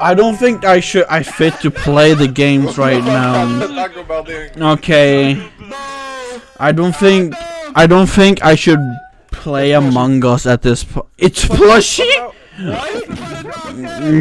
I don't think I should. I fit to play the games right now. Okay. I don't think. I don't think I should play Among Us at this point. It's plushy.